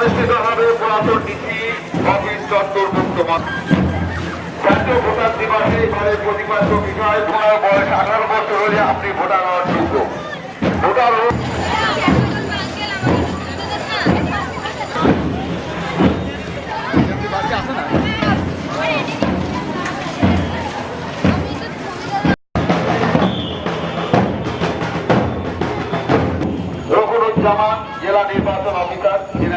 অনুষ্ঠিত হবে পুরাতন নীতি, অফিস চত্বর মাঠ জাতীয় ভোটার দিবসে এবারে প্রতিপাদ্য বিষয় তোমার বয়স আঠারো বছর হলে আপনি ভোটার হওয়ার যোগ্য। ভোটার জেলা নির্বাচন অফিসার।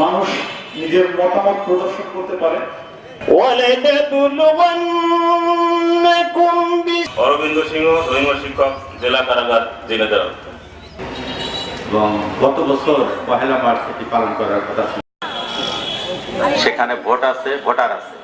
মানুষ নিজের মতামত প্রদর্শন করতে পারে। অরবিন্দ সিংহ ধর্মীয় শিক্ষক জেলা কারাগার জেলেদার এবং গত বছর পহেলা মার্চ এটি পালন করার কথা সেখানে ভোট আছে ভোটার আছে।